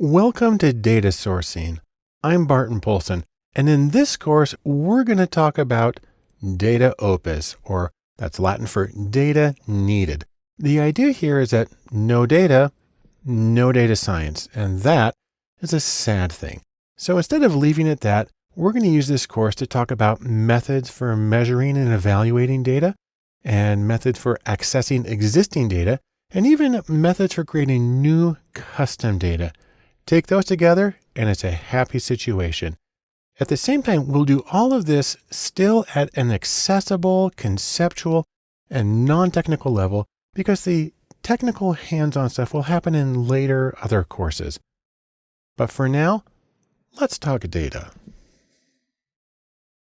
Welcome to Data Sourcing. I'm Barton Poulson, and in this course, we're going to talk about data opus, or that's Latin for data needed. The idea here is that no data, no data science, and that is a sad thing. So instead of leaving it that, we're going to use this course to talk about methods for measuring and evaluating data, and methods for accessing existing data, and even methods for creating new custom data Take those together and it's a happy situation. At the same time, we'll do all of this still at an accessible, conceptual, and non-technical level because the technical hands-on stuff will happen in later other courses. But for now, let's talk data.